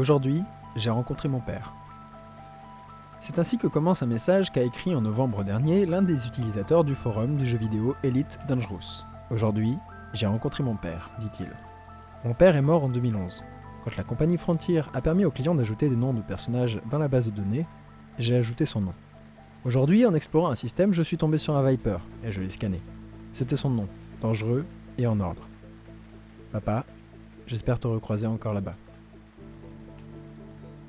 Aujourd'hui, j'ai rencontré mon père. C'est ainsi que commence un message qu'a écrit en novembre dernier l'un des utilisateurs du forum du jeu vidéo Elite Dangerous. Aujourd'hui, j'ai rencontré mon père, dit-il. Mon père est mort en 2011. Quand la compagnie Frontier a permis aux clients d'ajouter des noms de personnages dans la base de données, j'ai ajouté son nom. Aujourd'hui, en explorant un système, je suis tombé sur un Viper, et je l'ai scanné. C'était son nom, dangereux et en ordre. Papa, j'espère te recroiser encore là-bas.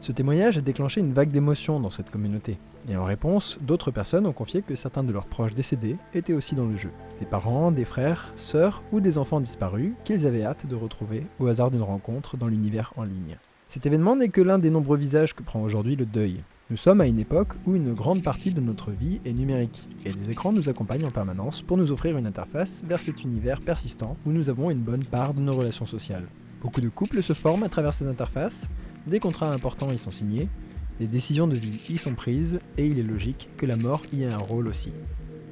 Ce témoignage a déclenché une vague d'émotions dans cette communauté, et en réponse, d'autres personnes ont confié que certains de leurs proches décédés étaient aussi dans le jeu. Des parents, des frères, sœurs ou des enfants disparus qu'ils avaient hâte de retrouver au hasard d'une rencontre dans l'univers en ligne. Cet événement n'est que l'un des nombreux visages que prend aujourd'hui le deuil. Nous sommes à une époque où une grande partie de notre vie est numérique, et les écrans nous accompagnent en permanence pour nous offrir une interface vers cet univers persistant où nous avons une bonne part de nos relations sociales. Beaucoup de couples se forment à travers ces interfaces, des contrats importants y sont signés, des décisions de vie y sont prises, et il est logique que la mort y ait un rôle aussi.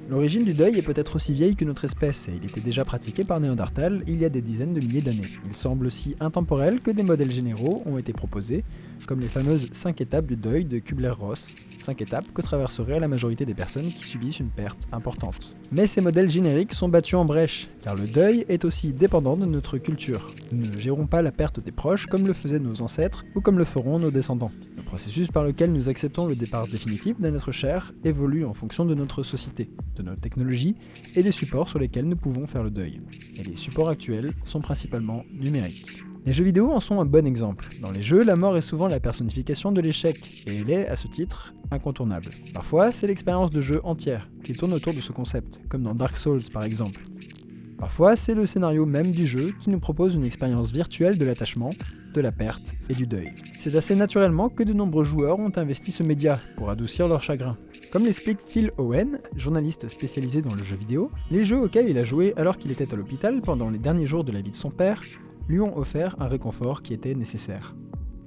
L'origine du deuil est peut-être aussi vieille que notre espèce, et il était déjà pratiqué par Néandertal il y a des dizaines de milliers d'années. Il semble aussi intemporel que des modèles généraux ont été proposés, comme les fameuses 5 étapes du deuil de Kubler-Ross, 5 étapes que traverseraient la majorité des personnes qui subissent une perte importante. Mais ces modèles génériques sont battus en brèche, car le deuil est aussi dépendant de notre culture. Nous ne gérons pas la perte des proches comme le faisaient nos ancêtres ou comme le feront nos descendants. Le processus par lequel nous acceptons le départ définitif d'un être cher évolue en fonction de notre société, de notre technologie et des supports sur lesquels nous pouvons faire le deuil. Et les supports actuels sont principalement numériques. Les jeux vidéo en sont un bon exemple. Dans les jeux, la mort est souvent la personnification de l'échec, et elle est, à ce titre, incontournable. Parfois, c'est l'expérience de jeu entière qui tourne autour de ce concept, comme dans Dark Souls par exemple. Parfois, c'est le scénario même du jeu qui nous propose une expérience virtuelle de l'attachement, de la perte et du deuil. C'est assez naturellement que de nombreux joueurs ont investi ce média pour adoucir leur chagrin. Comme l'explique Phil Owen, journaliste spécialisé dans le jeu vidéo, les jeux auxquels il a joué alors qu'il était à l'hôpital pendant les derniers jours de la vie de son père lui ont offert un réconfort qui était nécessaire.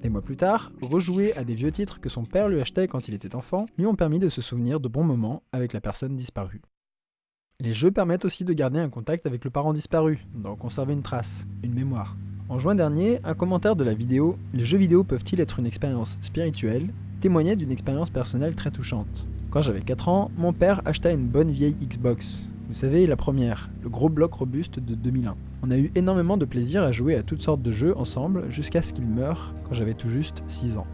Des mois plus tard, rejouer à des vieux titres que son père lui achetait quand il était enfant lui ont permis de se souvenir de bons moments avec la personne disparue. Les jeux permettent aussi de garder un contact avec le parent disparu, d'en conserver une trace, une mémoire. En juin dernier, un commentaire de la vidéo « Les jeux vidéo peuvent-ils être une expérience spirituelle ?» témoignait d'une expérience personnelle très touchante. Quand j'avais 4 ans, mon père acheta une bonne vieille Xbox, vous savez, la première, le gros bloc robuste de 2001. On a eu énormément de plaisir à jouer à toutes sortes de jeux ensemble jusqu'à ce qu'il meure quand j'avais tout juste 6 ans.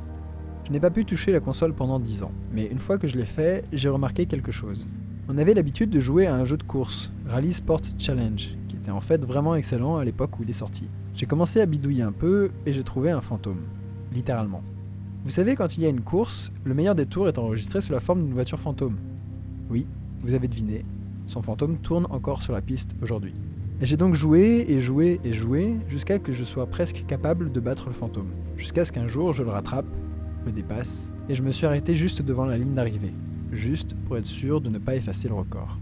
Je n'ai pas pu toucher la console pendant 10 ans, mais une fois que je l'ai fait, j'ai remarqué quelque chose. On avait l'habitude de jouer à un jeu de course, Rally Sport Challenge, qui était en fait vraiment excellent à l'époque où il est sorti. J'ai commencé à bidouiller un peu et j'ai trouvé un fantôme, littéralement. Vous savez, quand il y a une course, le meilleur des tours est enregistré sous la forme d'une voiture fantôme. Oui, vous avez deviné, son fantôme tourne encore sur la piste aujourd'hui. J'ai donc joué et joué et joué jusqu'à que je sois presque capable de battre le fantôme. Jusqu'à ce qu'un jour je le rattrape, le dépasse, et je me suis arrêté juste devant la ligne d'arrivée. Juste pour être sûr de ne pas effacer le record.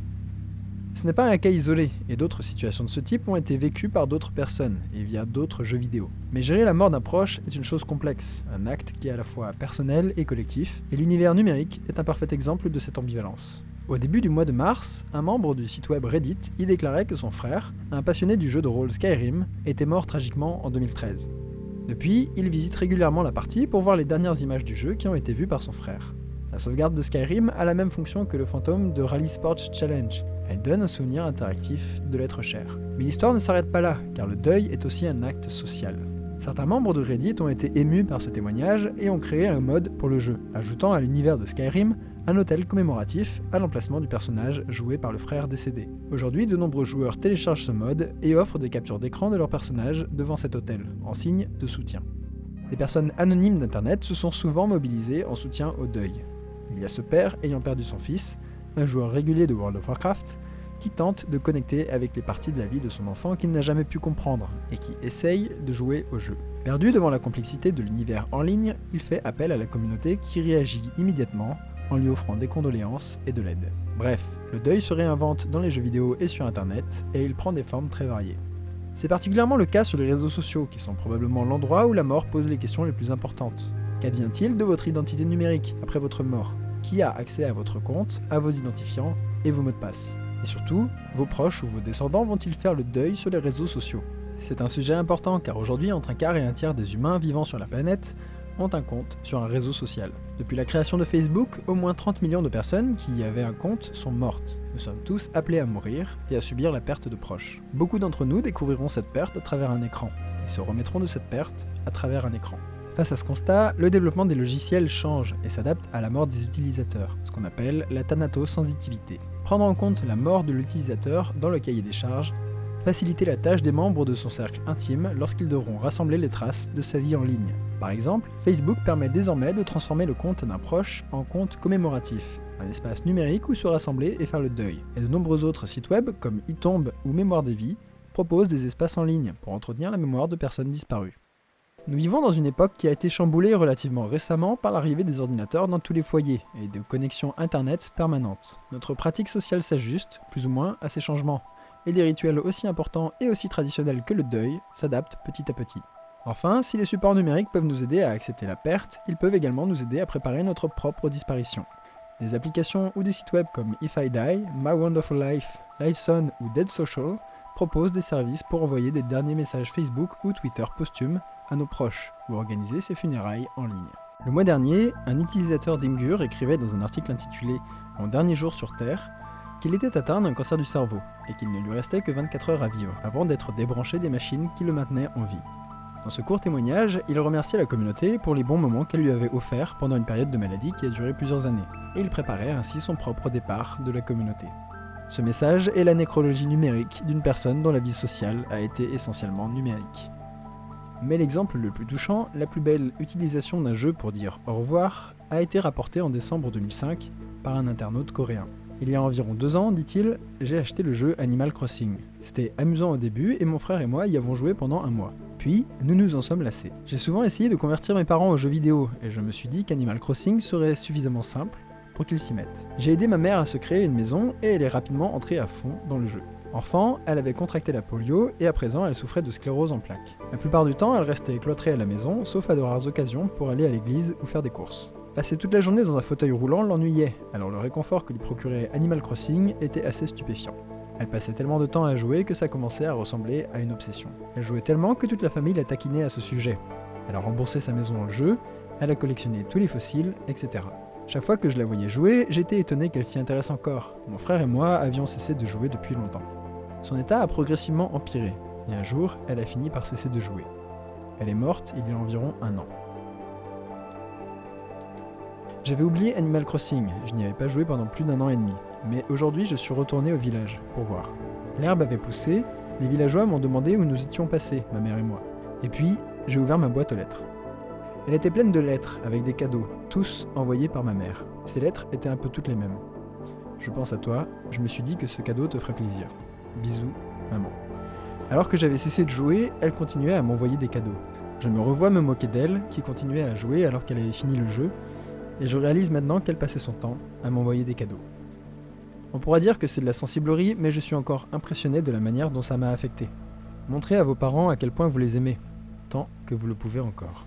Ce n'est pas un cas isolé, et d'autres situations de ce type ont été vécues par d'autres personnes, et via d'autres jeux vidéo. Mais gérer la mort d'un proche est une chose complexe, un acte qui est à la fois personnel et collectif, et l'univers numérique est un parfait exemple de cette ambivalence. Au début du mois de mars, un membre du site web Reddit y déclarait que son frère, un passionné du jeu de rôle Skyrim, était mort tragiquement en 2013. Depuis, il visite régulièrement la partie pour voir les dernières images du jeu qui ont été vues par son frère. La sauvegarde de Skyrim a la même fonction que le fantôme de Rally Sports Challenge. Elle donne un souvenir interactif de l'être cher. Mais l'histoire ne s'arrête pas là, car le deuil est aussi un acte social. Certains membres de Reddit ont été émus par ce témoignage et ont créé un mode pour le jeu, ajoutant à l'univers de Skyrim un hôtel commémoratif à l'emplacement du personnage joué par le frère décédé. Aujourd'hui, de nombreux joueurs téléchargent ce mode et offrent des captures d'écran de leur personnage devant cet hôtel, en signe de soutien. Des personnes anonymes d'Internet se sont souvent mobilisées en soutien au deuil. Il y a ce père ayant perdu son fils, un joueur régulier de World of Warcraft, qui tente de connecter avec les parties de la vie de son enfant qu'il n'a jamais pu comprendre, et qui essaye de jouer au jeu. Perdu devant la complexité de l'univers en ligne, il fait appel à la communauté qui réagit immédiatement en lui offrant des condoléances et de l'aide. Bref, le deuil se réinvente dans les jeux vidéo et sur internet, et il prend des formes très variées. C'est particulièrement le cas sur les réseaux sociaux, qui sont probablement l'endroit où la mort pose les questions les plus importantes. Qu'advient-il de votre identité numérique après votre mort Qui a accès à votre compte, à vos identifiants et vos mots de passe Et surtout, vos proches ou vos descendants vont-ils faire le deuil sur les réseaux sociaux C'est un sujet important car aujourd'hui entre un quart et un tiers des humains vivant sur la planète ont un compte sur un réseau social. Depuis la création de Facebook, au moins 30 millions de personnes qui y avaient un compte sont mortes. Nous sommes tous appelés à mourir et à subir la perte de proches. Beaucoup d'entre nous découvriront cette perte à travers un écran et se remettront de cette perte à travers un écran. Face à ce constat, le développement des logiciels change et s'adapte à la mort des utilisateurs, ce qu'on appelle la thanatosensitivité. Prendre en compte la mort de l'utilisateur dans le cahier des charges, faciliter la tâche des membres de son cercle intime lorsqu'ils devront rassembler les traces de sa vie en ligne. Par exemple, Facebook permet désormais de transformer le compte d'un proche en compte commémoratif, un espace numérique où se rassembler et faire le deuil. Et de nombreux autres sites web, comme iTombe ou Mémoire des vies, proposent des espaces en ligne pour entretenir la mémoire de personnes disparues. Nous vivons dans une époque qui a été chamboulée relativement récemment par l'arrivée des ordinateurs dans tous les foyers et de connexions internet permanentes. Notre pratique sociale s'ajuste, plus ou moins, à ces changements, et des rituels aussi importants et aussi traditionnels que le deuil s'adaptent petit à petit. Enfin, si les supports numériques peuvent nous aider à accepter la perte, ils peuvent également nous aider à préparer notre propre disparition. Des applications ou des sites web comme If I Die, My Wonderful Life, LifeSon ou Dead Social proposent des services pour envoyer des derniers messages Facebook ou Twitter posthumes à nos proches ou organiser ses funérailles en ligne. Le mois dernier, un utilisateur d'Imgur écrivait dans un article intitulé Mon dernier jour sur Terre qu'il était atteint d'un cancer du cerveau et qu'il ne lui restait que 24 heures à vivre avant d'être débranché des machines qui le maintenaient en vie. Dans ce court témoignage, il remerciait la communauté pour les bons moments qu'elle lui avait offerts pendant une période de maladie qui a duré plusieurs années, et il préparait ainsi son propre départ de la communauté. Ce message est la nécrologie numérique d'une personne dont la vie sociale a été essentiellement numérique. Mais l'exemple le plus touchant, la plus belle utilisation d'un jeu pour dire au revoir, a été rapporté en décembre 2005 par un internaute coréen. Il y a environ deux ans, dit-il, j'ai acheté le jeu Animal Crossing. C'était amusant au début et mon frère et moi y avons joué pendant un mois. Puis, nous nous en sommes lassés. J'ai souvent essayé de convertir mes parents aux jeux vidéo et je me suis dit qu'Animal Crossing serait suffisamment simple pour qu'ils s'y mettent. J'ai aidé ma mère à se créer une maison et elle est rapidement entrée à fond dans le jeu. Enfant, elle avait contracté la polio et à présent elle souffrait de sclérose en plaques. La plupart du temps, elle restait cloîtrée à la maison, sauf à de rares occasions pour aller à l'église ou faire des courses. Passer toute la journée dans un fauteuil roulant l'ennuyait, alors le réconfort que lui procurait Animal Crossing était assez stupéfiant. Elle passait tellement de temps à jouer que ça commençait à ressembler à une obsession. Elle jouait tellement que toute la famille la taquinait à ce sujet. Elle a remboursé sa maison en jeu, elle a collectionné tous les fossiles, etc. Chaque fois que je la voyais jouer, j'étais étonné qu'elle s'y intéresse encore. Mon frère et moi avions cessé de jouer depuis longtemps. Son état a progressivement empiré, et un jour, elle a fini par cesser de jouer. Elle est morte il y a environ un an. J'avais oublié Animal Crossing, je n'y avais pas joué pendant plus d'un an et demi, mais aujourd'hui je suis retourné au village pour voir. L'herbe avait poussé, les villageois m'ont demandé où nous étions passés, ma mère et moi. Et puis, j'ai ouvert ma boîte aux lettres. Elle était pleine de lettres, avec des cadeaux, tous envoyés par ma mère. Ces lettres étaient un peu toutes les mêmes. Je pense à toi, je me suis dit que ce cadeau te ferait plaisir. Bisous, maman. Alors que j'avais cessé de jouer, elle continuait à m'envoyer des cadeaux. Je me revois me moquer d'elle, qui continuait à jouer alors qu'elle avait fini le jeu, et je réalise maintenant qu'elle passait son temps à m'envoyer des cadeaux. On pourra dire que c'est de la sensiblerie, mais je suis encore impressionné de la manière dont ça m'a affecté. Montrez à vos parents à quel point vous les aimez, tant que vous le pouvez encore.